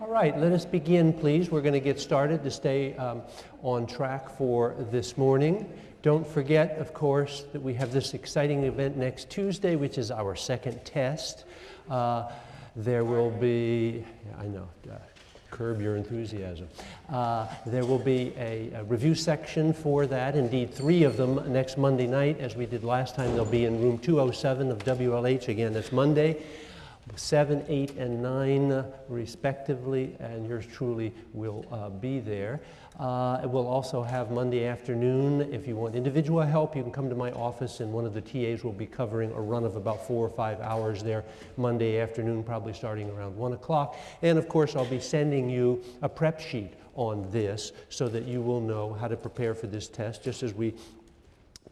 All right, let us begin, please. We're going to get started to stay um, on track for this morning. Don't forget, of course, that we have this exciting event next Tuesday, which is our second test. Uh, there will be, yeah, I know, uh, curb your enthusiasm. Uh, there will be a, a, review section for that, indeed, three of them next Monday night, as we did last time. They'll be in room 207 of WLH. Again, that's Monday. 7, 8, and 9, respectively, and yours truly will uh, be there. Uh, we'll also have Monday afternoon. If you want individual help, you can come to my office, and one of the TAs will be covering a run of about four or five hours there Monday afternoon, probably starting around 1 o'clock. And of course, I'll be sending you a prep sheet on this so that you will know how to prepare for this test, just as we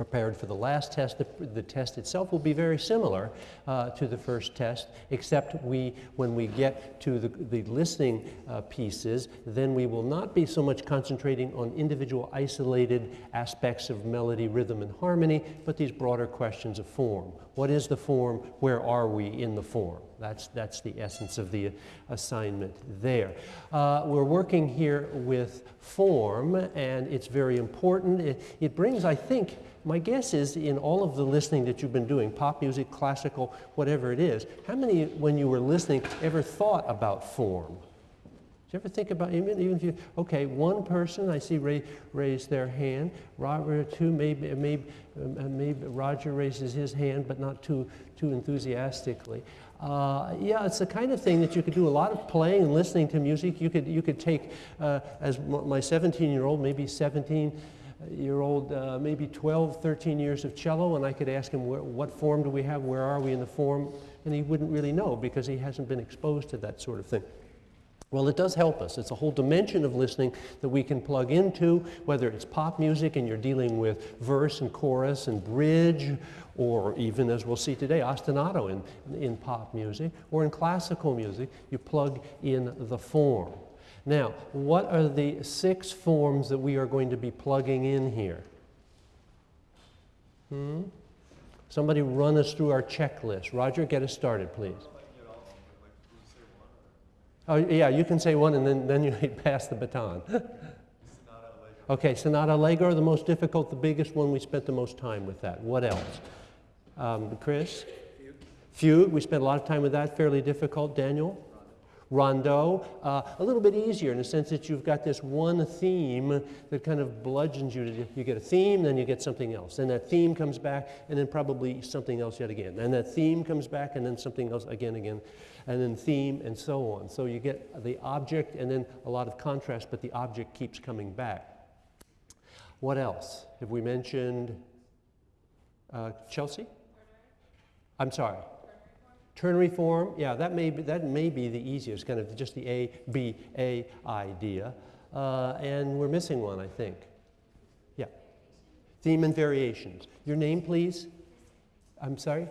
prepared for the last test. The, the test itself will be very similar uh, to the first test, except we, when we get to the, the listening uh, pieces, then we will not be so much concentrating on individual isolated aspects of melody, rhythm, and harmony, but these broader questions of form. What is the form? Where are we in the form? That's, that's the essence of the assignment there. Uh, we're working here with form, and it's very important. It, it brings, I think, my guess is in all of the listening that you've been doing, pop music, classical, whatever it is, how many, when you were listening, ever thought about form? Did you ever think about, even, even if you, okay, one person, I see Ray raise their hand, Robert, two, maybe, maybe, uh, maybe Roger raises his hand, but not too, too enthusiastically. Uh, yeah, it's the kind of thing that you could do a lot of playing and listening to music. You could, you could take, uh, as my 17-year-old, maybe 17, year old, uh, maybe 12, 13 years of cello, and I could ask him, what form do we have? Where are we in the form? And he wouldn't really know because he hasn't been exposed to that sort of thing. Well, it does help us. It's a whole dimension of listening that we can plug into, whether it's pop music and you're dealing with verse and chorus and bridge, or even, as we'll see today, ostinato in, in pop music, or in classical music, you plug in the form. Now, what are the six forms that we are going to be plugging in here? Hmm? Somebody run us through our checklist. Roger, get us started, please. Oh, yeah, you can say one and then, then you pass the baton. okay, sonata allegro, the most difficult, the biggest one. We spent the most time with that. What else? Um, Chris? Fugue. Fugue, we spent a lot of time with that. Fairly difficult. Daniel? Rondo, uh, a little bit easier in the sense that you've got this one theme that kind of bludgeons you. To, you get a theme, then you get something else. Then that theme comes back, and then probably something else yet again. And that theme comes back, and then something else again, again, and then theme, and so on. So you get the object and then a lot of contrast, but the object keeps coming back. What else? Have we mentioned uh, Chelsea? I'm sorry. Ternary form, yeah, that may be, that may be the easiest, kind of just the A, B, A idea. Uh, and we're missing one, I think. Yeah. Theme and variations. Your name, please? I'm sorry?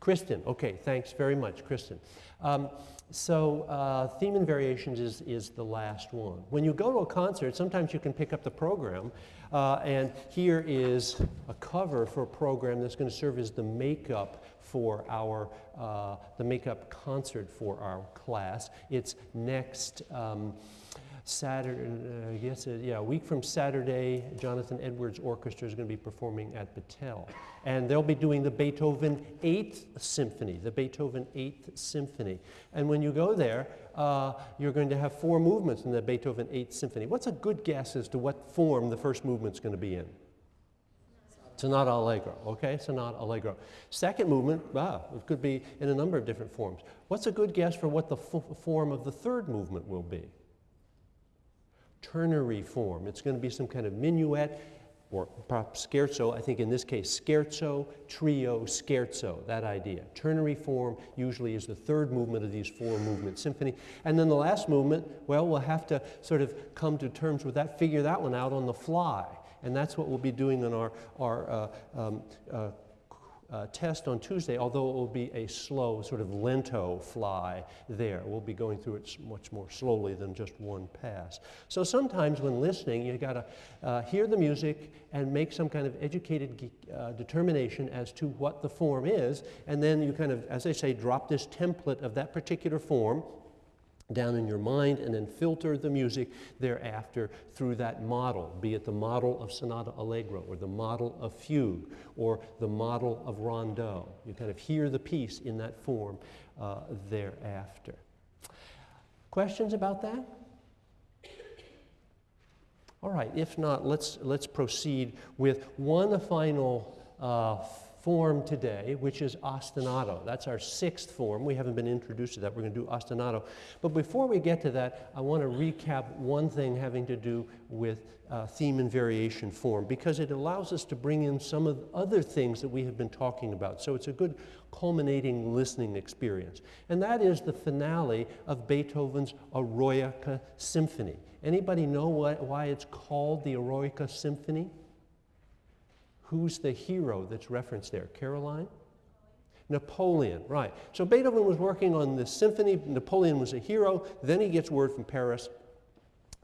Kristen. Okay, thanks very much, Kristen. Um, so uh, theme and variations is, is the last one. When you go to a concert, sometimes you can pick up the program, uh, and here is a cover for a program that's going to serve as the makeup for our, uh, the makeup concert for our class. It's next um, Saturday, uh, I guess, it, yeah, a week from Saturday, Jonathan Edwards Orchestra is going to be performing at Battelle. And they'll be doing the Beethoven 8th Symphony, the Beethoven 8th Symphony. And when you go there, uh, you're going to have four movements in the Beethoven 8th Symphony. What's a good guess as to what form the first movement's going to be in? Sonata Allegro, okay? Sonata Allegro. Second movement, wow, it could be in a number of different forms. What's a good guess for what the form of the third movement will be? Ternary form. It's going to be some kind of minuet or perhaps scherzo, I think in this case scherzo, trio, scherzo, that idea. Ternary form usually is the third movement of these four movement symphony. And then the last movement, well, we'll have to sort of come to terms with that, figure that one out on the fly. And that's what we'll be doing in our, our uh, um, uh, uh, test on Tuesday, although it will be a slow, sort of lento fly there. We'll be going through it much more slowly than just one pass. So sometimes when listening, you've got to uh, hear the music and make some kind of educated uh, determination as to what the form is, and then you kind of, as I say, drop this template of that particular form down in your mind and then filter the music thereafter through that model, be it the model of sonata allegro or the model of fugue or the model of rondo. You kind of hear the piece in that form uh, thereafter. Questions about that? All right, if not, let's, let's proceed with one final uh, form today, which is ostinato. That's our sixth form. We haven't been introduced to that. We're going to do ostinato. But before we get to that, I want to recap one thing having to do with uh, theme and variation form because it allows us to bring in some of the other things that we have been talking about. So it's a good culminating listening experience. And that is the finale of Beethoven's Eroica Symphony. Anybody know what, why it's called the Eroica Symphony? Who's the hero that's referenced there? Caroline? Napoleon, right. So Beethoven was working on this symphony. Napoleon was a hero. Then he gets word from Paris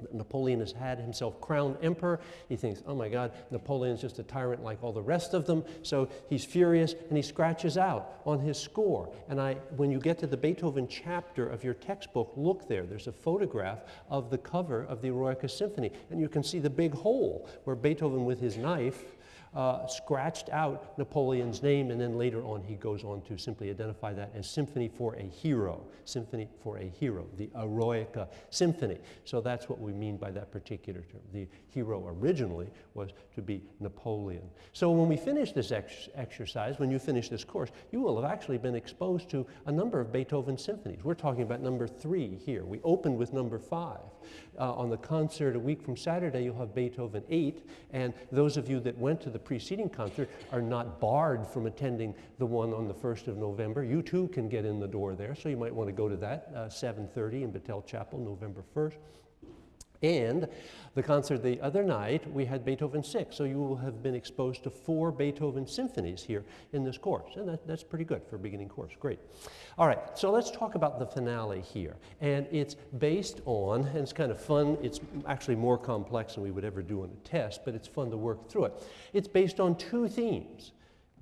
that Napoleon has had himself crowned emperor. He thinks, oh my God, Napoleon's just a tyrant like all the rest of them. So he's furious and he scratches out on his score. And I, when you get to the Beethoven chapter of your textbook, look there. There's a photograph of the cover of the Eroica Symphony. And you can see the big hole where Beethoven, with his knife, uh, scratched out Napoleon's name, and then later on he goes on to simply identify that as Symphony for a Hero, Symphony for a Hero, the Eroica Symphony. So that's what we mean by that particular term. The hero originally was to be Napoleon. So when we finish this ex exercise, when you finish this course, you will have actually been exposed to a number of Beethoven symphonies. We're talking about number three here. We opened with number five. Uh, on the concert a week from Saturday, you'll have Beethoven 8, and those of you that went to the preceding concert are not barred from attending the one on the 1st of November. You too can get in the door there, so you might want to go to that, uh, 7.30 in Battelle Chapel, November 1st. And the concert the other night, we had Beethoven 6, so you will have been exposed to four Beethoven symphonies here in this course, and that, that's pretty good for a beginning course, great. All right, so let's talk about the finale here, and it's based on, and it's kind of fun, it's actually more complex than we would ever do on a test, but it's fun to work through it. It's based on two themes,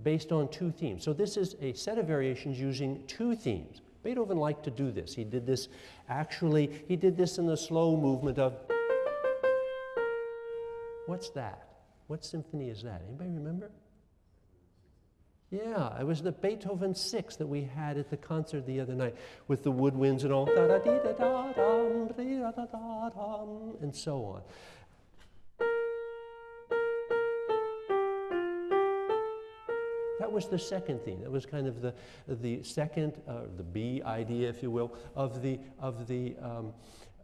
based on two themes. So this is a set of variations using two themes. Beethoven liked to do this. He did this, actually, he did this in the slow movement of. What's that? What symphony is that? Anybody remember? Yeah, it was the Beethoven 6 that we had at the concert the other night with the woodwinds and all, and so on. Was the second theme. That was kind of the, the second, uh, the B idea, if you will, of the, of the um,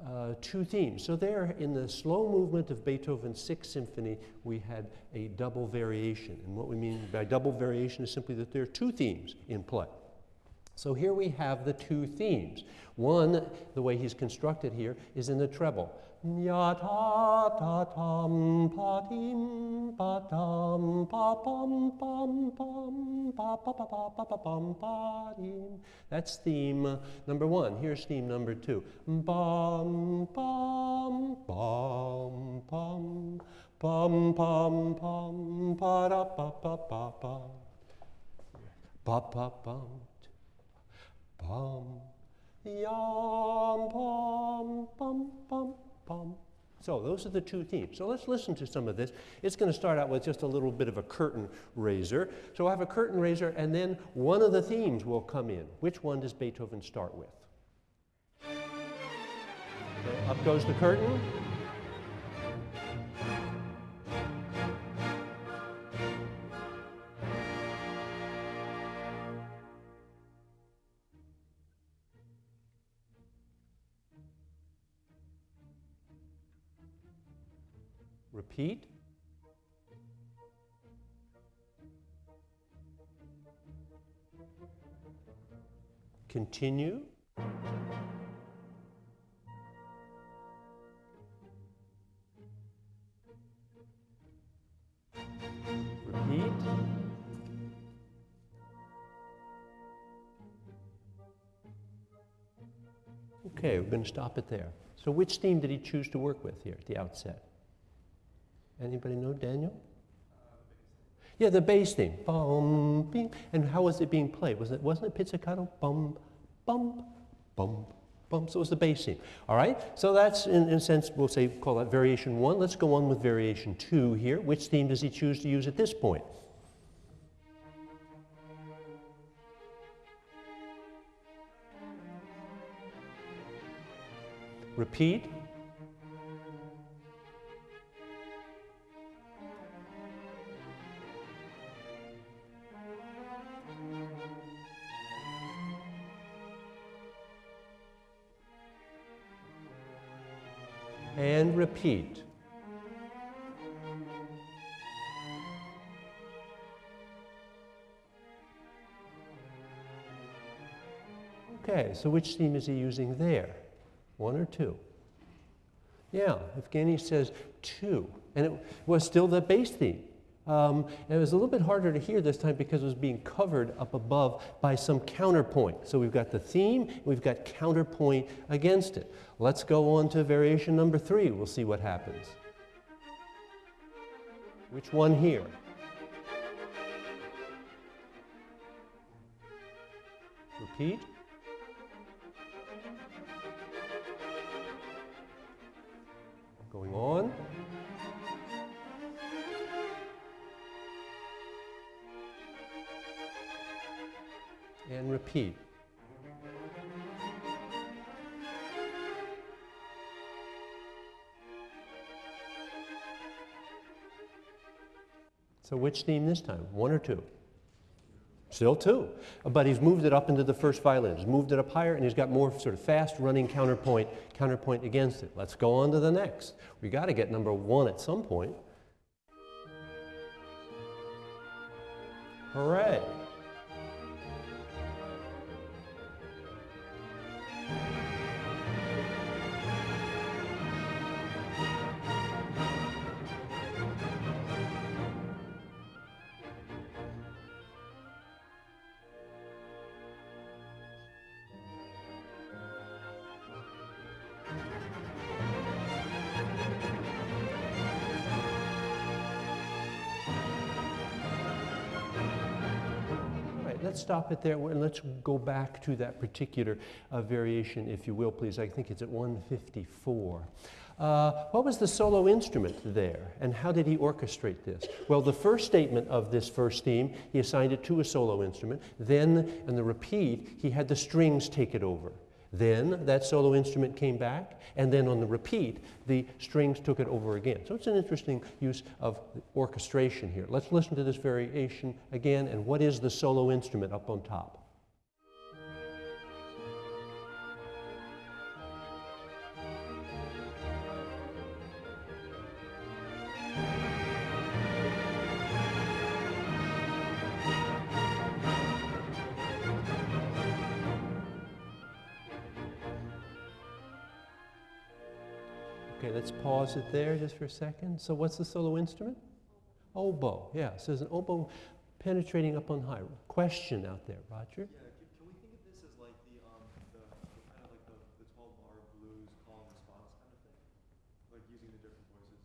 uh, two themes. So there, in the slow movement of Beethoven's Sixth Symphony, we had a double variation. And what we mean by double variation is simply that there are two themes in play. So here we have the two themes. One, the way he's constructed here, is in the treble. That's theme number one. Here's theme number two. So those are the two themes. So let's listen to some of this. It's going to start out with just a little bit of a curtain raiser. So I have a curtain raiser, and then one of the themes will come in. Which one does Beethoven start with? Up goes the curtain. Repeat. Continue. Repeat. Okay, we're going to stop it there. So which theme did he choose to work with here at the outset? Anybody know Daniel? Yeah, the bass theme. Bum, bing. And how was it being played? Was it, wasn't it pizzicato? Bum, bum, bum, Boom, so it was the bass theme. All right, so that's in, in a sense, we'll say, call that variation one. Let's go on with variation two here. Which theme does he choose to use at this point? Repeat. Repeat. Okay, so which theme is he using there? One or two? Yeah, Evgeny says two. And it was still the bass theme. Um, and it was a little bit harder to hear this time because it was being covered up above by some counterpoint. So we've got the theme, we've got counterpoint against it. Let's go on to variation number three. We'll see what happens. Which one here? Repeat. Going on. And repeat. So which theme this time? One or two? Still two. But he's moved it up into the first violin. He's moved it up higher, and he's got more sort of fast running counterpoint, counterpoint against it. Let's go on to the next. We got to get number one at some point. Hooray. Stop it there and let's go back to that particular uh, variation, if you will, please. I think it's at 154. Uh, what was the solo instrument there, and how did he orchestrate this? Well, the first statement of this first theme, he assigned it to a solo instrument. Then, in the repeat, he had the strings take it over. Then that solo instrument came back, and then on the repeat, the strings took it over again. So it's an interesting use of orchestration here. Let's listen to this variation again, and what is the solo instrument up on top? Pause it there just for a second. So what's the solo instrument? Oboe, yeah. So there's an oboe penetrating up on high. Question out there, Roger? Yeah, can, we think of this as like the, um, the, the kind of like the, the 12 bar blues call and response kind of thing? Like using the different voices?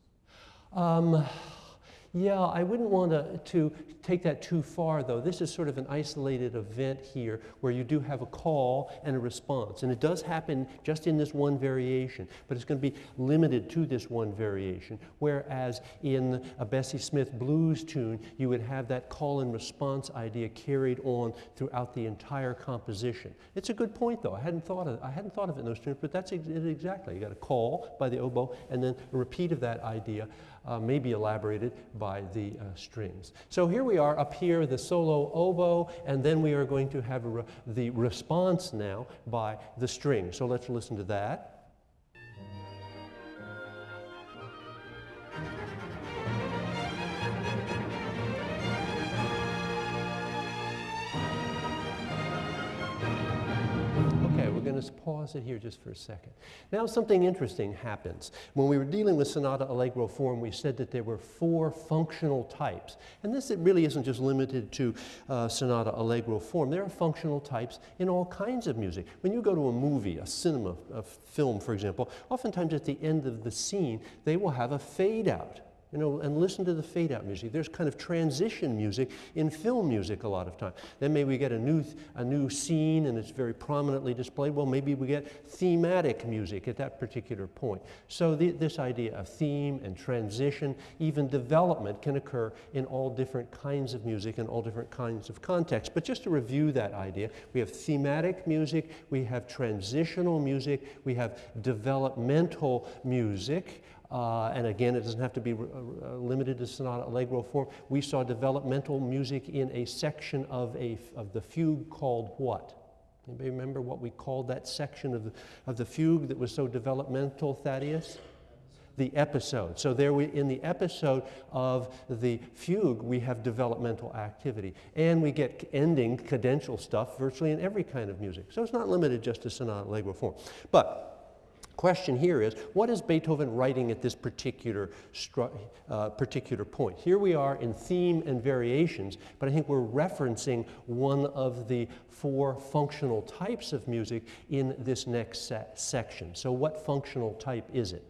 Um, yeah, I wouldn't want to, to take that too far, though. This is sort of an isolated event here where you do have a call and a response. And it does happen just in this one variation, but it's going to be limited to this one variation. Whereas in a Bessie Smith blues tune, you would have that call and response idea carried on throughout the entire composition. It's a good point, though. I hadn't thought of, I hadn't thought of it in those terms, but that's it exactly. You got a call by the oboe and then a repeat of that idea uh, may be elaborated by the uh, strings. So here we are up here, the solo oboe, and then we are going to have re the response now by the string. So let's listen to that. Pause it here just for a second. Now, something interesting happens. When we were dealing with sonata allegro form, we said that there were four functional types. And this it really isn't just limited to uh, sonata allegro form. There are functional types in all kinds of music. When you go to a movie, a cinema, a film, for example, oftentimes at the end of the scene, they will have a fade out. You know, and listen to the fade out music. There's kind of transition music in film music a lot of time. Then maybe we get a new, a new scene and it's very prominently displayed. Well, maybe we get thematic music at that particular point. So the, this idea of theme and transition, even development can occur in all different kinds of music and all different kinds of contexts. But just to review that idea, we have thematic music, we have transitional music, we have developmental music. Uh, and again, it doesn't have to be uh, limited to sonata allegro form. We saw developmental music in a section of, a, of the fugue called what? Anybody remember what we called that section of the, of the fugue that was so developmental, Thaddeus? The episode. So there we, in the episode of the fugue, we have developmental activity. And we get ending cadential stuff virtually in every kind of music. So it's not limited just to sonata allegro form. But question here is, what is Beethoven writing at this particular, uh, particular point? Here we are in theme and variations, but I think we're referencing one of the four functional types of music in this next se section. So what functional type is it?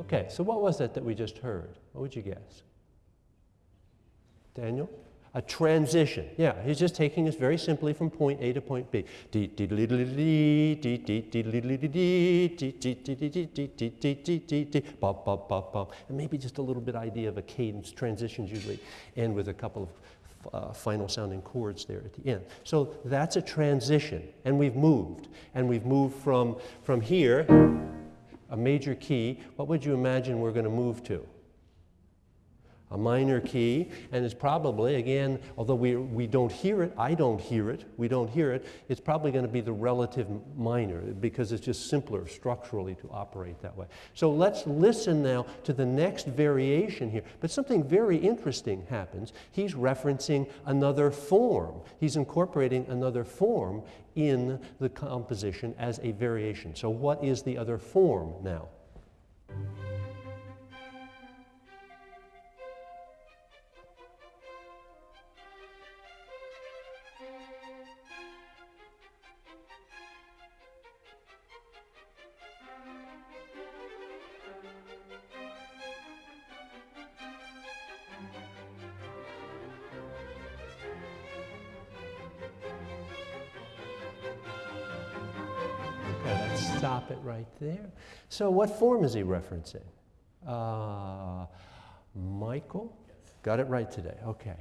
Okay, so what was that that we just heard? What would you guess? Daniel? A transition. Yeah, he's just taking us very simply from point A to point B. And maybe just a little bit idea of a cadence. Transitions usually end with a couple of uh, final sounding chords there at the end. So that's a transition, and we've moved. And we've moved from, from here, a major key. What would you imagine we're going to move to? A minor key, and it's probably, again, although we, we don't hear it, I don't hear it, we don't hear it, it's probably going to be the relative minor because it's just simpler structurally to operate that way. So let's listen now to the next variation here. But something very interesting happens. He's referencing another form. He's incorporating another form in the composition as a variation. So what is the other form now? Stop it right there. So what form is he referencing? Uh, Michael? Got it right today, okay.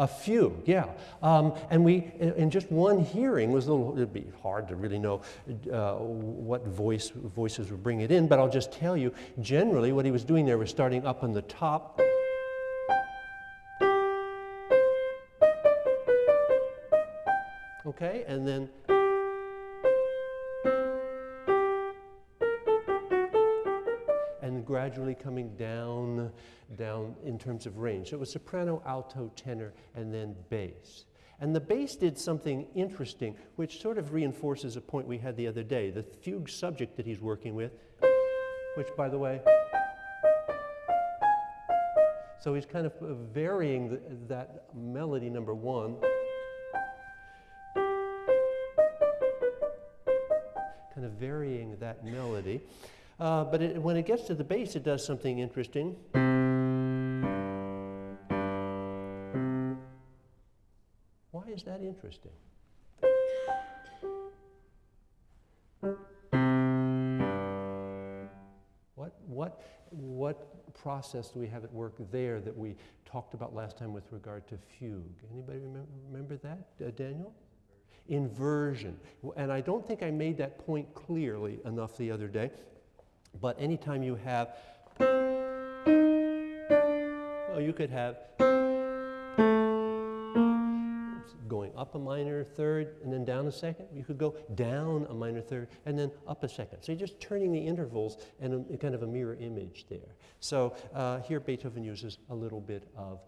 A fugue, yeah. Um, and we, in just one hearing, was a little, it'd be hard to really know uh, what voice, voices would bring it in, but I'll just tell you, generally what he was doing there was starting up on the top. Okay, and then gradually coming down, down in terms of range. So it was soprano, alto, tenor, and then bass. And the bass did something interesting, which sort of reinforces a point we had the other day. The fugue subject that he's working with, which, by the way, so he's kind of uh, varying the, that melody number one. Kind of varying that melody. Uh, but it, when it gets to the bass, it does something interesting. Why is that interesting? What, what, what process do we have at work there that we talked about last time with regard to fugue? Anybody remember, remember that, uh, Daniel? Inversion. And I don't think I made that point clearly enough the other day. But anytime you have, well, you could have going up a minor third and then down a second. You could go down a minor third and then up a second. So you're just turning the intervals and a, kind of a mirror image there. So uh, here Beethoven uses a little bit of,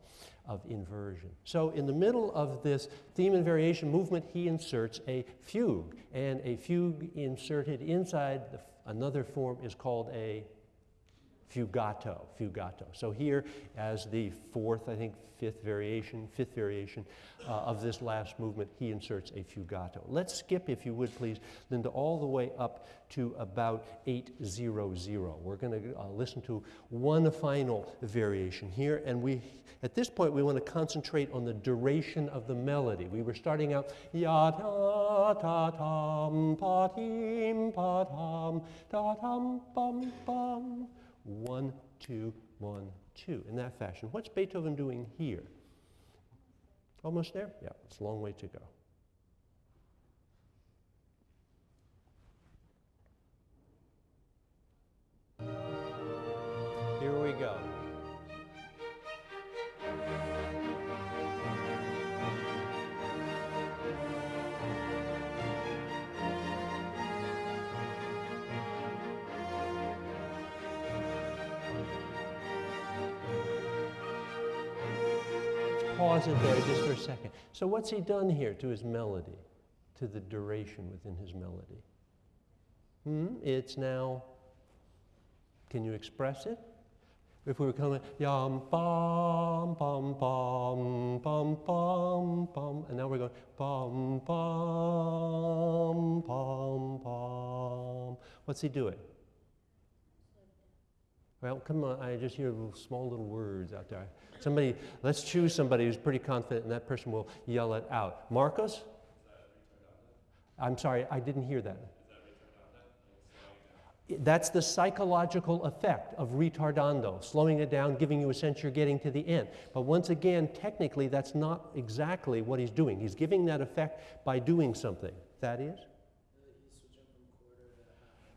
of inversion. So in the middle of this theme and variation movement, he inserts a fugue. And a fugue inserted inside the Another form is called a fugato, fugato. So here, as the fourth, I think, fifth variation, fifth variation uh, of this last movement, he inserts a fugato. Let's skip, if you would please, Linda, all the way up to about 800. We're going to uh, listen to one final variation here, and we, at this point, we want to concentrate on the duration of the melody. We were starting out ya ta ta tam pa tim pa tam ta tam bum bum. One, two, one, two, in that fashion. What's Beethoven doing here? Almost there? Yeah, it's a long way to go. Pause it there just for a second. So, what's he done here to his melody, to the duration within his melody? Hmm? It's now, can you express it? If we were coming, yum, bum, bum, bum, bum, bum, bum, and now we're going, bum, bum, bum, bum. What's he doing? Well, come on, I just hear little, small little words out there. Somebody, let's choose somebody who's pretty confident, and that person will yell it out. Marcos? I'm sorry, I didn't hear that. That's the psychological effect of retardando, slowing it down, giving you a sense you're getting to the end. But once again, technically, that's not exactly what he's doing. He's giving that effect by doing something. That is?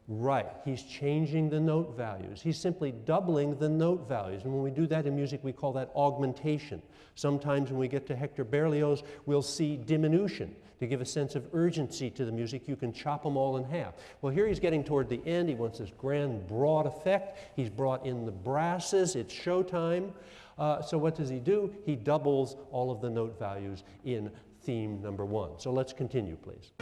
Right, he's changing the note values. He's simply doubling the note values. And when we do that in music, we call that augmentation. Sometimes when we get to Hector Berlioz, we'll see diminution. To give a sense of urgency to the music, you can chop them all in half. Well, here he's getting toward the end. He wants this grand, broad effect. He's brought in the brasses. It's showtime. Uh, so what does he do? He doubles all of the note values in theme number one. So let's continue, please.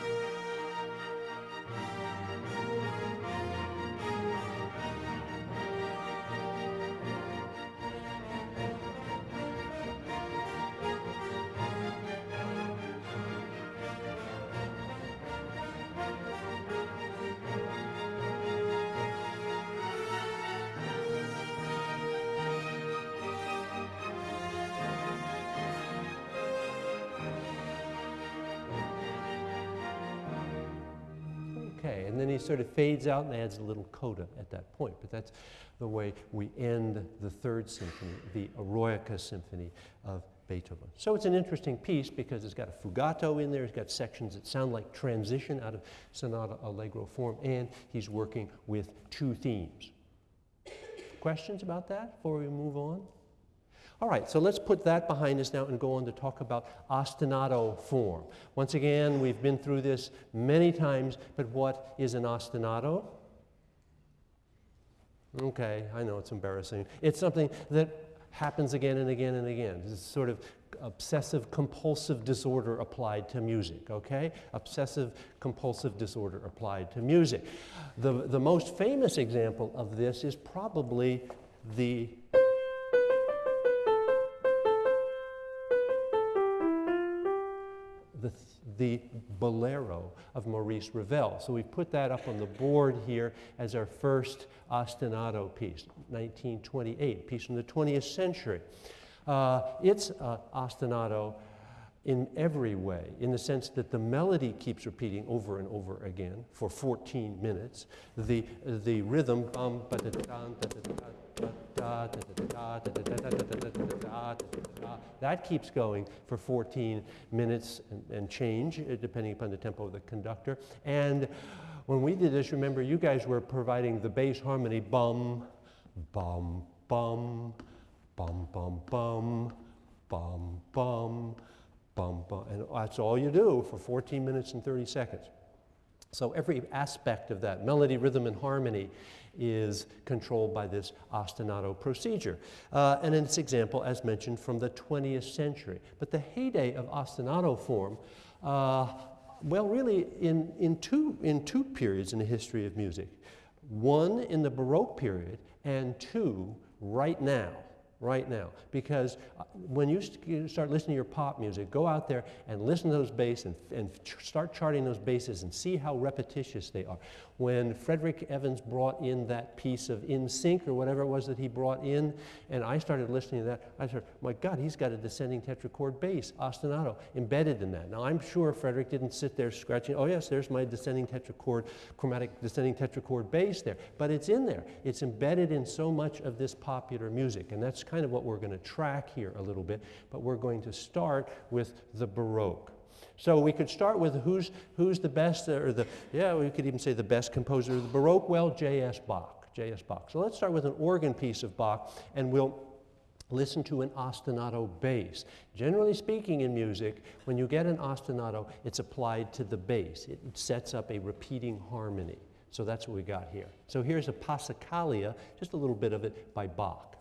Fades out and adds a little coda at that point. But that's the way we end the third symphony, the Eroica Symphony of Beethoven. So it's an interesting piece because it's got a fugato in there, it's got sections that sound like transition out of sonata allegro form, and he's working with two themes. Questions about that before we move on? All right, so let's put that behind us now and go on to talk about ostinato form. Once again, we've been through this many times, but what is an ostinato? Okay, I know it's embarrassing. It's something that happens again and again and again. Is sort of obsessive compulsive disorder applied to music, okay? Obsessive compulsive disorder applied to music. The, the most famous example of this is probably the the, Bolero of Maurice Ravel. So we put that up on the board here as our first ostinato piece, 1928, piece from the 20th century. Uh, it's uh, ostinato in every way, in the sense that the melody keeps repeating over and over again for 14 minutes. The, the rhythm, bum, that keeps going for 14 minutes and, and change, depending upon the tempo of the conductor. And when we did this, remember, you guys were providing the bass harmony bum, bum, bum, bum, bum, bum, bum, bum, bum, bum. And that's all you do for 14 minutes and 30 seconds. So every aspect of that, melody, rhythm, and harmony, is controlled by this ostinato procedure. Uh, and in this example, as mentioned, from the 20th century. But the heyday of ostinato form, uh, well, really in, in, two, in two periods in the history of music. One in the Baroque period and two, right now right now. Because uh, when you st- start listening to your pop music, go out there and listen to those basses and, and start charting those basses and see how repetitious they are. When Frederick Evans brought in that piece of In Sync or whatever it was that he brought in, and I started listening to that, I said, my God, he's got a descending tetrachord bass, ostinato, embedded in that. Now, I'm sure Frederick didn't sit there scratching, oh, yes, there's my descending tetrachord, chromatic descending tetrachord bass there. But it's in there. It's embedded in so much of this popular music, and that's kind of what we're going to track here a little bit. But we're going to start with the Baroque. So we could start with who's, who's the best, or the, yeah, we could even say the best composer of the Baroque. Well, J.S. Bach. J.S. Bach. So let's start with an organ piece of Bach, and we'll listen to an ostinato bass. Generally speaking, in music, when you get an ostinato, it's applied to the bass. It sets up a repeating harmony. So that's what we got here. So here's a Passacaglia, just a little bit of it by Bach.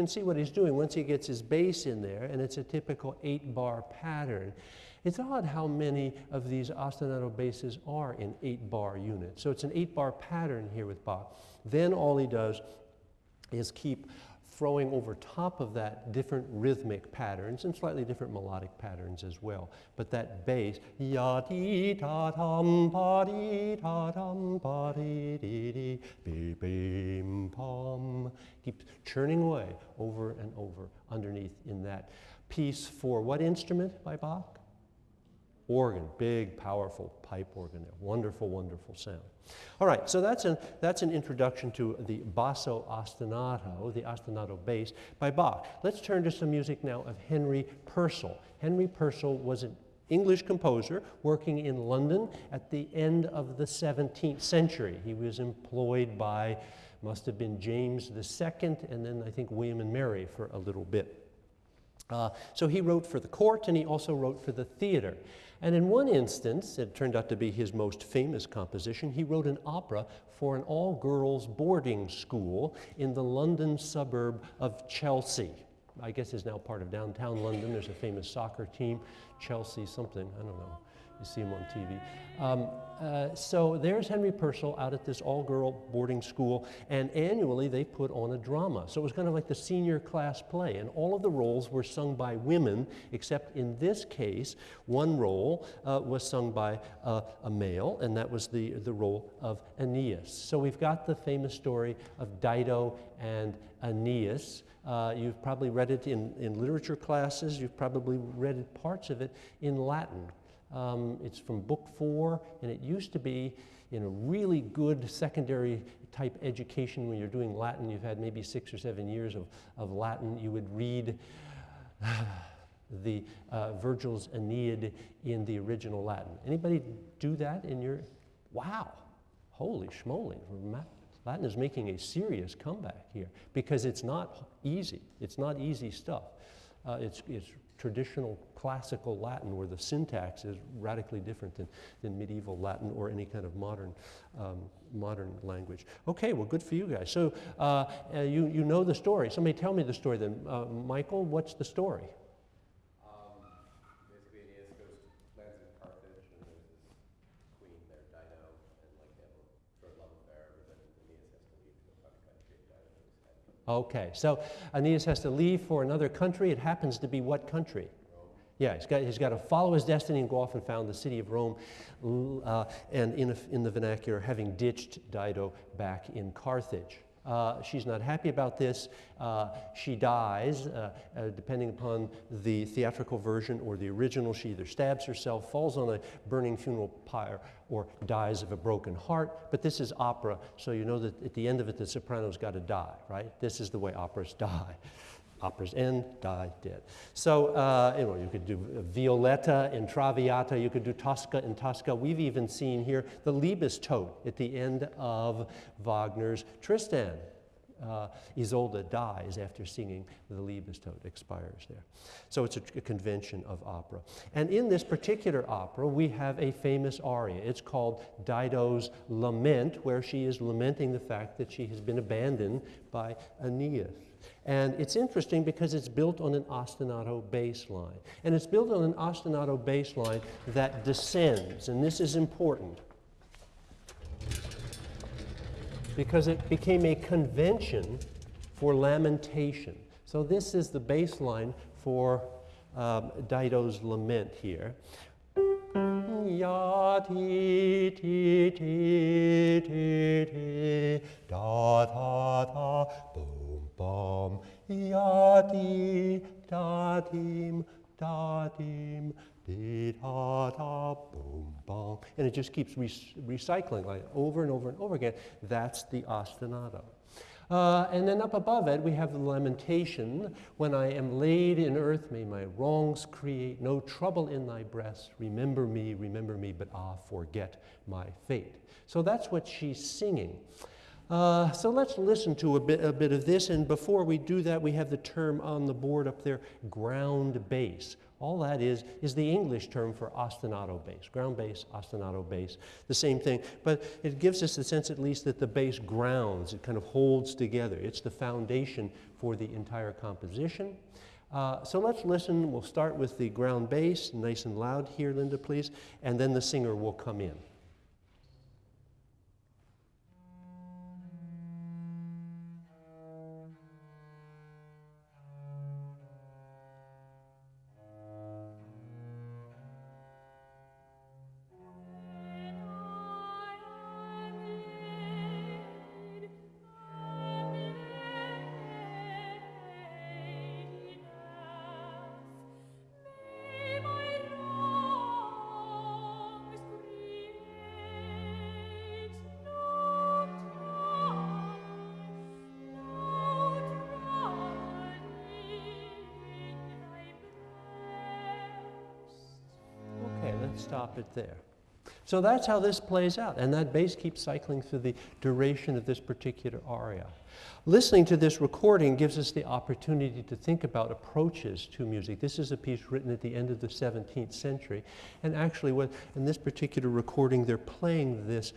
Can see what he's doing once he gets his bass in there, and it's a typical eight bar pattern. It's odd how many of these ostinato basses are in eight bar units. So it's an eight bar pattern here with Bach. Then all he does is keep throwing over top of that different rhythmic patterns and slightly different melodic patterns as well. But that bass, ya dee ta tum pa dee ta tum pa dee dee dee be bim pom, keeps churning away over and over underneath in that piece for what instrument by Bach? Organ, big, powerful pipe organ there. Wonderful, wonderful sound. All right, so that's an, that's an introduction to the basso ostinato, the ostinato bass by Bach. Let's turn to some music now of Henry Purcell. Henry Purcell was an English composer working in London at the end of the 17th century. He was employed by, must have been James II, and then I think William and Mary for a little bit. Uh, so he wrote for the court and he also wrote for the theater. And in one instance, it turned out to be his most famous composition, he wrote an opera for an all girls boarding school in the London suburb of Chelsea. I guess is now part of downtown London. There's a famous soccer team, Chelsea something, I don't know. You see him on TV. Um, uh, so there's Henry Purcell out at this all-girl boarding school, and annually they put on a drama. So it was kind of like the senior class play, and all of the roles were sung by women, except in this case, one role uh, was sung by uh, a male, and that was the, the role of Aeneas. So we've got the famous story of Dido and Aeneas. Uh, you've probably read it in, in literature classes. You've probably read parts of it in Latin. Um, it's from book four, and it used to be in a really good secondary type education when you're doing Latin. You've had maybe six or seven years of, of Latin. You would read the uh, Virgil's Aeneid in the original Latin. Anybody do that in your? Wow, holy schmoly! Latin is making a serious comeback here because it's not easy. It's not easy stuff. Uh, it's, it's traditional classical Latin where the syntax is radically different than, than medieval Latin or any kind of modern, um, modern language. Okay, well, good for you guys. So uh, uh, you, you know the story. Somebody tell me the story then. Uh, Michael, what's the story? Okay, so Aeneas has to leave for another country. It happens to be what country? Yeah, he's got, he's got to follow his destiny and go off and found the city of Rome, uh, and in, a, in the vernacular, having ditched Dido back in Carthage. Uh, she's not happy about this. Uh, she dies, uh, uh, depending upon the theatrical version or the original. She either stabs herself, falls on a burning funeral pyre, or dies of a broken heart. But this is opera, so you know that at the end of it, the soprano's got to die, right? This is the way operas die operas end, die, dead. So, uh, you know, you could do Violetta in Traviata, you could do Tosca in Tosca. We've even seen here the Liebestod at the end of Wagner's Tristan. Uh, Isolde dies after singing the Liebestod, expires there. So it's a, a, convention of opera. And in this particular opera, we have a famous aria. It's called Dido's Lament, where she is lamenting the fact that she has been abandoned by Aeneas. And it's interesting because it's built on an ostinato bass line. And it's built on an ostinato bass line that descends, and this is important because it became a convention for lamentation. So this is the bass line for um, Dido's lament here. Ya ti ti ti ti ti da da da boom bum ya di da dim da dim di da da boom bum and it just keeps re recycling like over and over and over again that's the ostinato uh, and then up above it, we have the lamentation When I am laid in earth, may my wrongs create no trouble in thy breast. Remember me, remember me, but ah, forget my fate. So that's what she's singing. Uh, so let's listen to a bit, a bit of this. And before we do that, we have the term on the board up there ground bass. All that is, is the English term for ostinato bass, ground bass, ostinato bass, the same thing. But it gives us the sense at least that the bass grounds, it kind of holds together. It's the foundation for the entire composition. Uh, so let's listen. We'll start with the ground bass, nice and loud here, Linda, please, and then the singer will come in. It there. So that's how this plays out, and that bass keeps cycling through the duration of this particular aria. Listening to this recording gives us the opportunity to think about approaches to music. This is a piece written at the end of the 17th century, and actually, what, in this particular recording, they're playing this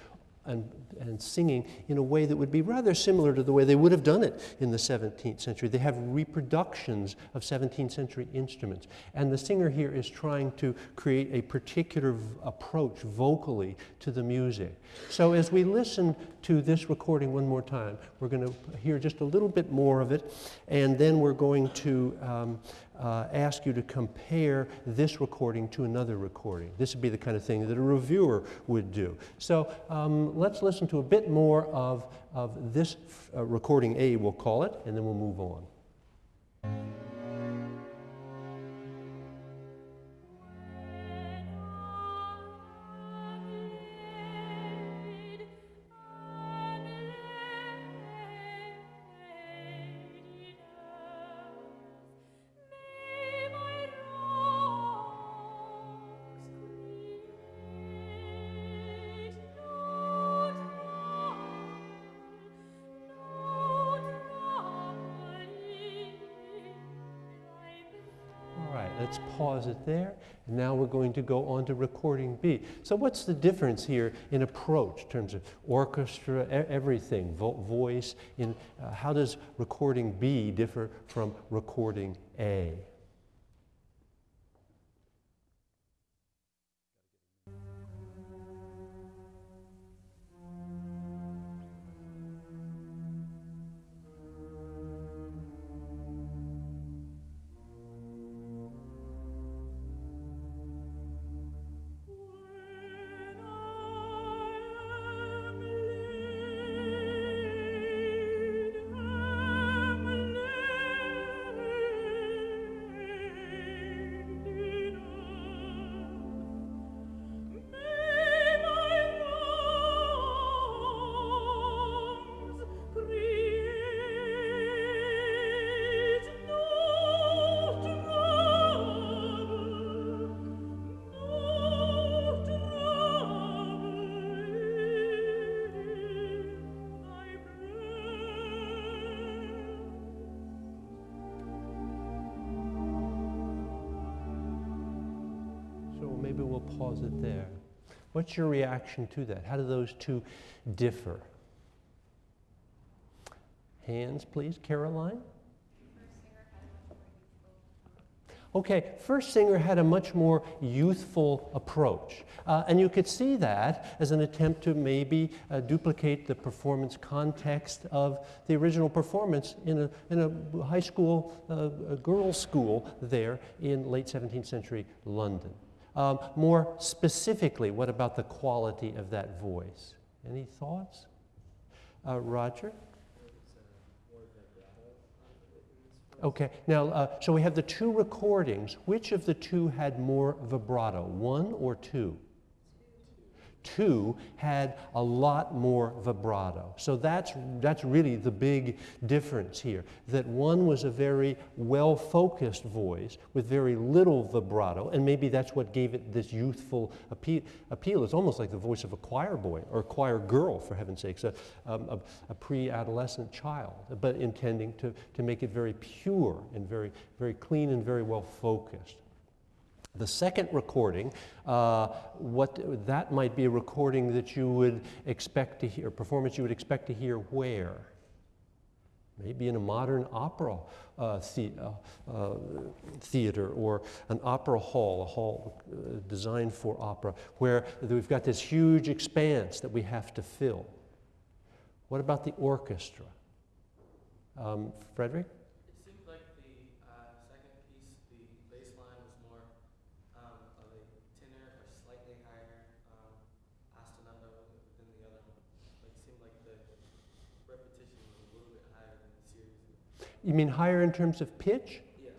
and, and singing in a way that would be rather similar to the way they would have done it in the 17th century. They have reproductions of 17th century instruments. And the singer here is trying to create a particular approach vocally to the music. So as we listen to this recording one more time, we're going to hear just a little bit more of it, and then we're going to um, uh, ask you to compare this recording to another recording. This would be the kind of thing that a reviewer would do. So um, let's listen to a bit more of, of this uh, recording A, we'll call it, and then we'll move on. There. And now we're going to go on to recording B. So what's the difference here in approach in terms of orchestra, everything, vo voice? In, uh, how does recording B differ from recording A? Pause it there. What's your reaction to that? How do those two differ? Hands, please. Caroline? Okay, First Singer had a much more youthful approach. Uh, and you could see that as an attempt to maybe uh, duplicate the performance context of the original performance in a, in a high school, uh, a girls' school there in late 17th century London. Um, more specifically, what about the quality of that voice? Any thoughts? Uh, Roger? Okay, now, uh, so we have the two recordings. Which of the two had more vibrato, one or two? Two had a lot more vibrato. So that's, that's really the big difference here, that one was a very well-focused voice with very little vibrato, and maybe that's what gave it this youthful appeal. appeal. It's almost like the voice of a choir boy, or a choir girl, for heaven's sakes, a, um, a, a pre-adolescent child, but intending to, to make it very pure and very, very clean and very well-focused. The second recording, uh, what that might be a recording that you would expect to hear, performance you would expect to hear where? Maybe in a modern opera uh, the, uh, uh theater or an opera hall, a hall uh, designed for opera, where we've got this huge expanse that we have to fill. What about the orchestra? Um, Frederick? You mean higher in terms of pitch? Yes.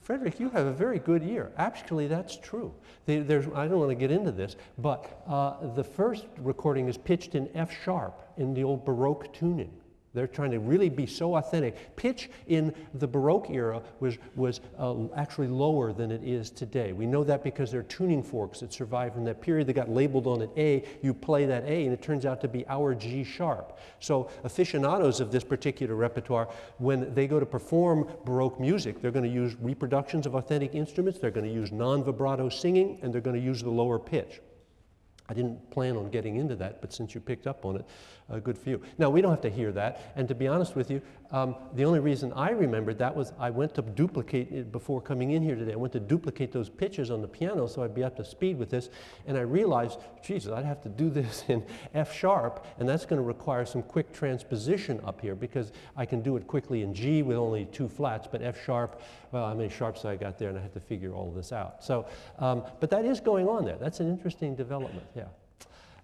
Frederick, you have a very good ear. Actually, that's true. There's, I don't want to get into this, but uh, the first recording is pitched in F sharp in the old Baroque tuning. They're trying to really be so authentic. Pitch in the Baroque era was, was uh, actually lower than it is today. We know that because there are tuning forks that survived from that period that got labeled on an A. You play that A, and it turns out to be our G sharp. So aficionados of this particular repertoire, when they go to perform Baroque music, they're going to use reproductions of authentic instruments, they're going to use non-vibrato singing, and they're going to use the lower pitch. I didn't plan on getting into that, but since you picked up on it, uh, good for you. Now, we don't have to hear that, and to be honest with you, um, the only reason I remembered that was I went to duplicate it before coming in here today. I went to duplicate those pitches on the piano so I'd be up to speed with this, and I realized, Jesus, I'd have to do this in F sharp, and that's going to require some quick transposition up here because I can do it quickly in G with only two flats, but F sharp, well, how many sharps I got there, and I had to figure all this out. So, um, but that is going on there. That's an interesting development.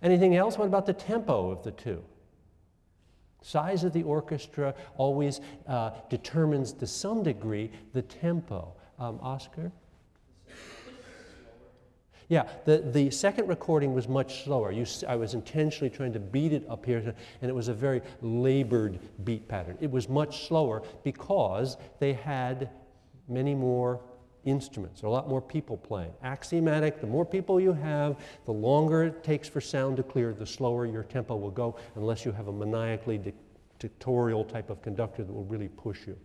Anything else? What about the tempo of the two? Size of the orchestra always uh, determines to some degree the tempo. Um, Oscar? Yeah, the, the second recording was much slower. You, I was intentionally trying to beat it up here, and it was a very labored beat pattern. It was much slower because they had many more instruments, There are a lot more people playing. Axiomatic, the more people you have, the longer it takes for sound to clear, the slower your tempo will go, unless you have a maniacally dictatorial type of conductor that will really push you.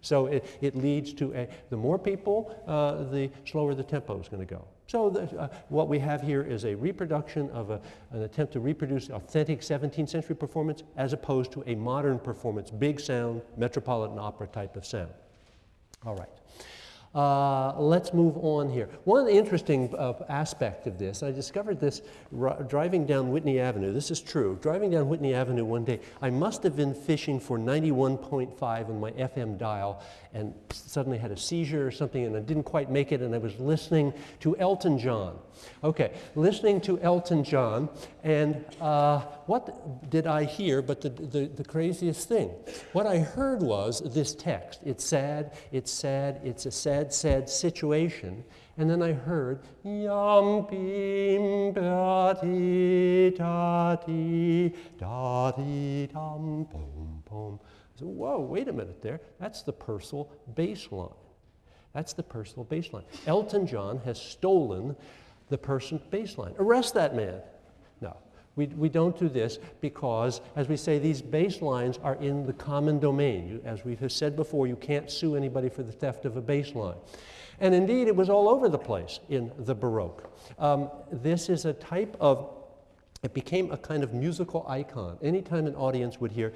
So it, it leads to a, the more people, uh, the slower the tempo is going to go. So the, uh, what we have here is a reproduction of a, an attempt to reproduce authentic 17th century performance as opposed to a modern performance, big sound, metropolitan opera type of sound. All right. Uh, let's move on here. One interesting uh, aspect of this, I discovered this driving down Whitney Avenue. This is true. Driving down Whitney Avenue one day, I must have been fishing for 91.5 on my FM dial and suddenly had a seizure or something and I didn't quite make it and I was listening to Elton John. Okay, listening to Elton John and uh, what did I hear but the, the, the craziest thing? What I heard was this text. It's sad, it's sad, it's a sad sad, sad situation. And then I heard, yum bim dati dati dati dum boom boom. I said, whoa, wait a minute there. That's the Purcell bass line. That's the Purcell bass line. Elton John has stolen the Purcell bass line. Arrest that man. We, we don't do this because, as we say, these bass lines are in the common domain. You, as we have said before, you can't sue anybody for the theft of a bass line. And indeed, it was all over the place in the Baroque. Um, this is a type of, it became a kind of musical icon. Anytime an audience would hear,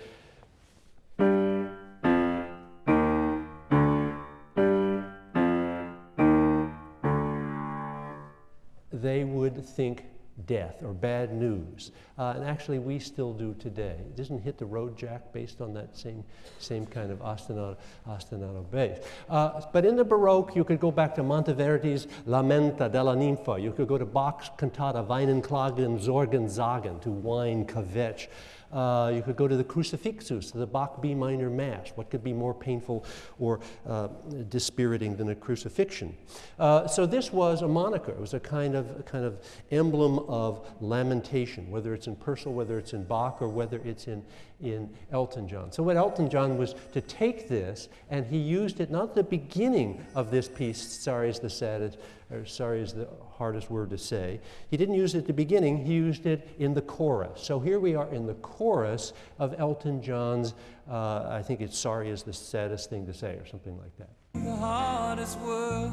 they would think death or bad news. Uh, and actually, we still do today. It doesn't hit the road jack based on that same, same kind of ostinato, ostinato bass. Uh, but in the Baroque, you could go back to Monteverdi's Lamento della Ninfa. You could go to Bach's cantata Weinen, Klagen, Sorgen, Zagen, to whine, kvetch. Uh, you could go to the Crucifixus, the Bach B minor Mass. What could be more painful or uh, dispiriting than a crucifixion? Uh, so this was a moniker. It was a kind of a kind of emblem of lamentation, whether it's in Purcell, whether it's in Bach, or whether it's in in Elton John. So what Elton John was to take this, and he used it not the beginning of this piece. Sorry is the saddest, sorry is the hardest word to say. He didn't use it at the beginning, he used it in the chorus. So here we are in the chorus of Elton John's, uh, I think it's sorry is the saddest thing to say, or something like that. The hardest word.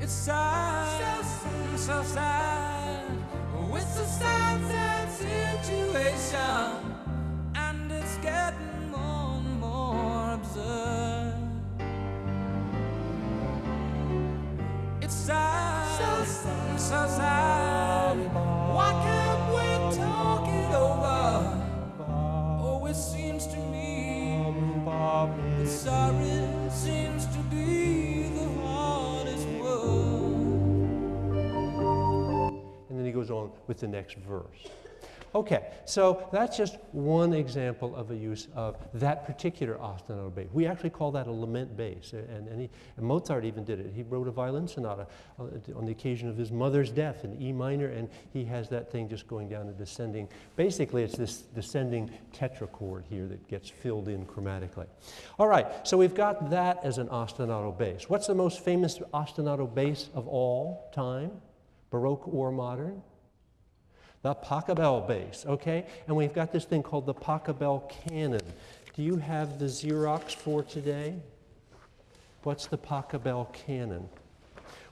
It's sad, so sad, so sad. A sad, sad situation, and it's getting Why can't we talk it over? Oh, it seems to me that sorry seems to be the hardest word. And then he goes on with the next verse. Okay, so that's just one example of a use of that particular ostinato bass. We actually call that a lament bass, and, and, he, and Mozart even did it. He wrote a violin sonata uh, on the occasion of his mother's death in E minor, and he has that thing just going down and descending. Basically, it's this descending tetrachord here that gets filled in chromatically. All right, so we've got that as an ostinato bass. What's the most famous ostinato bass of all time, Baroque or modern? The Pachelbel bass, okay? And we've got this thing called the Pachelbel canon. Do you have the Xerox for today? What's the Pachelbel canon?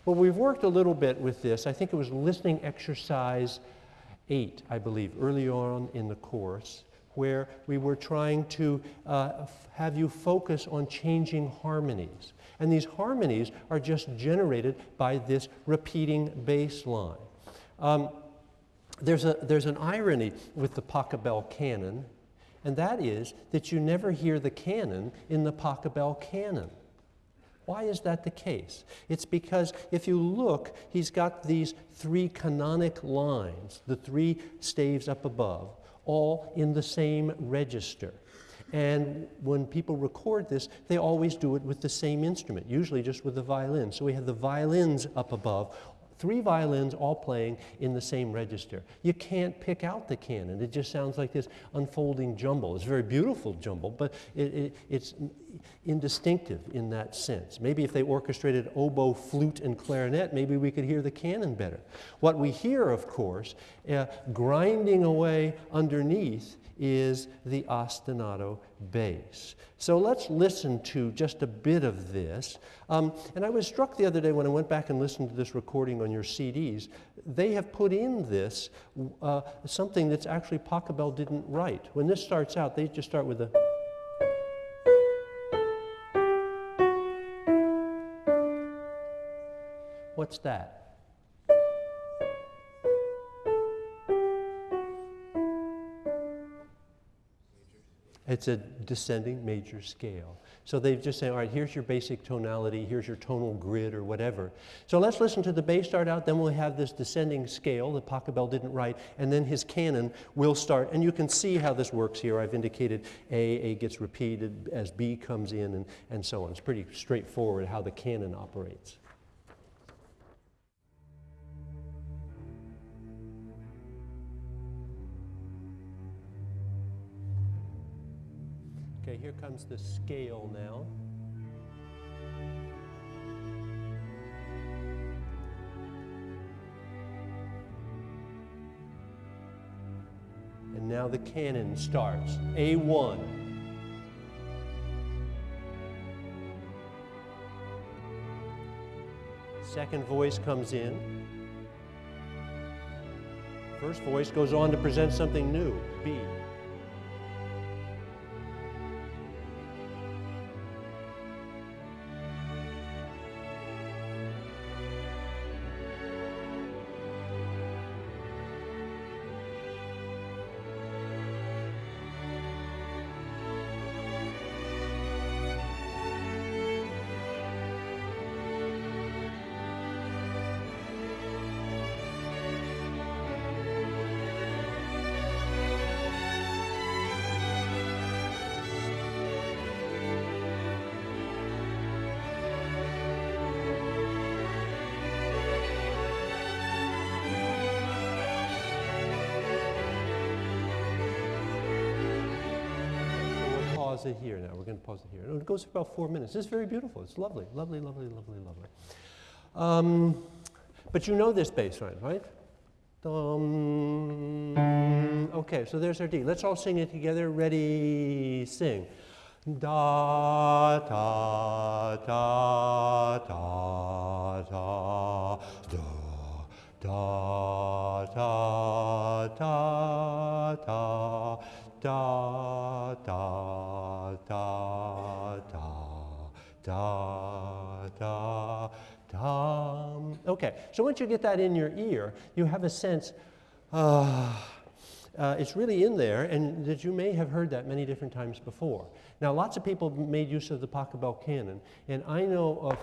Well, we've worked a little bit with this. I think it was listening exercise eight, I believe, early on in the course, where we were trying to uh, have you focus on changing harmonies. And these harmonies are just generated by this repeating bass line. Um, there's, a, there's an irony with the Pachelbel canon, and that is that you never hear the canon in the Pachelbel canon. Why is that the case? It's because if you look, he's got these three canonic lines, the three staves up above, all in the same register. And when people record this, they always do it with the same instrument, usually just with the violin. So we have the violins up above, three violins all playing in the same register. You can't pick out the canon. It just sounds like this unfolding jumble. It's a very beautiful jumble, but it, it, it's indistinctive in that sense. Maybe if they orchestrated oboe, flute, and clarinet, maybe we could hear the canon better. What we hear, of course, uh, grinding away underneath is the ostinato bass. So let's listen to just a bit of this. Um, and I was struck the other day when I went back and listened to this recording on your CDs. They have put in this uh, something that's actually Pachelbel didn't write. When this starts out, they just start with a. What's that? It's a descending major scale. So they've just said, all right, here's your basic tonality, here's your tonal grid or whatever. So let's listen to the bass start out, then we'll have this descending scale that Pachelbel didn't write, and then his canon will start. And you can see how this works here. I've indicated A, A gets repeated as B comes in, and, and so on. It's pretty straightforward how the canon operates. here comes the scale now. And now the canon starts, A1. Second voice comes in. First voice goes on to present something new, B. pause it here now. We're going to pause it here. It goes for about four minutes. It's very beautiful. It's lovely, lovely, lovely, lovely, lovely. Um, but you know this bass line, right? Dum. Okay, so there's our D. Let's all sing it together. Ready, sing. Da da da da da da da da da da da da da da da da dum. Okay, so once you get that in your ear, you have a sense, uh, uh, it's really in there, and that you may have heard that many different times before. Now, lots of people made use of the Pachelbel canon, and I know of,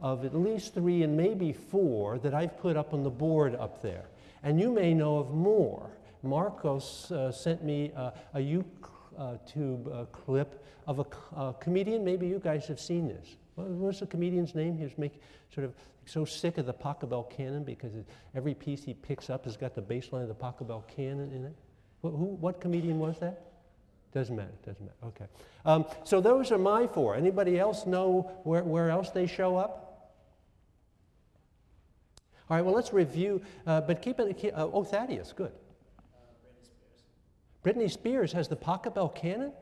of at least three and maybe four that I've put up on the board up there. And you may know of more. Marcos uh, sent me uh, a YouTube uh, clip of a, uh, comedian. Maybe you guys have seen this. What was the comedian's name? He was make, sort of so sick of the Pachelbel canon because every piece he picks up has got the bass line of the Pachelbel canon in it. Wh- who, what comedian was that? Doesn't matter, doesn't matter. Okay. Um, so those are my four. Anybody else know where, where else they show up? All right, well, let's review, uh, but keep it, keep, uh, oh, Thaddeus, good. Britney Spears Britney Spears has the Pachelbel canon?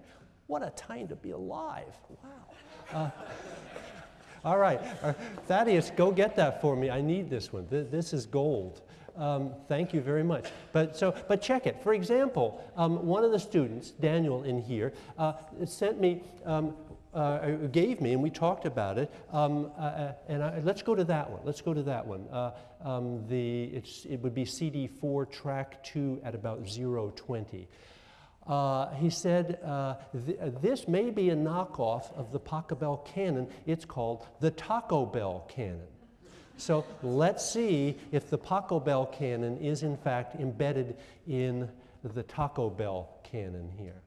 What a time to be alive. Wow. Uh, all right, uh, Thaddeus, go get that for me. I need this one. Th- this is gold. Um, thank you very much. But, so, but check it. For example, um, one of the students, Daniel in here, uh, sent me, um, uh, gave me, and we talked about it. Um, uh, uh, and I, let's go to that one. Let's go to that one. Uh, um, the, it would be CD4 track 2 at about 020. Uh, he said, uh, th- This may be a knockoff of the Pachelbel canon. It's called the Taco Bell canon. So let's see if the Pachelbel canon is in fact embedded in the Taco Bell canon here.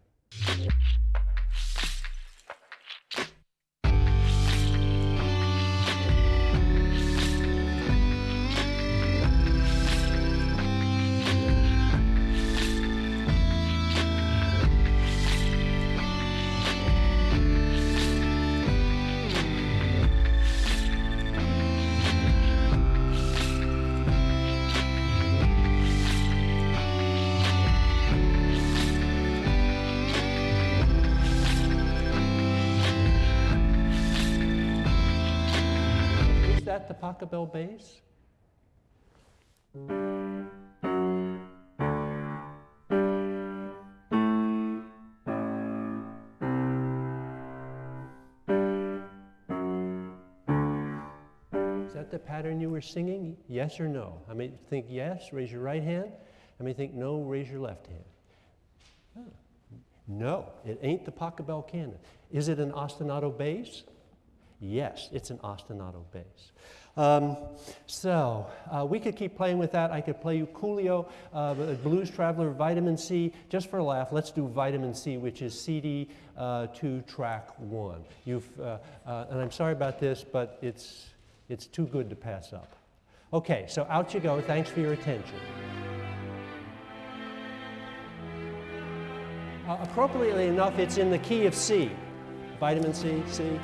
That the bass? Is that the pattern you were singing? Yes or no? I may think yes, raise your right hand. I may think no, raise your left hand. No, it ain't the Pachelbel canon. Is it an ostinato bass? Yes, it's an ostinato bass. Um, so uh, we could keep playing with that. I could play you Coolio, uh, Blues Traveler, Vitamin C. Just for a laugh, let's do Vitamin C, which is CD uh, 2 track 1. You've, uh, uh, and I'm sorry about this, but it's, it's too good to pass up. Okay, so out you go. Thanks for your attention. Uh, appropriately enough, it's in the key of C. Vitamin C, C.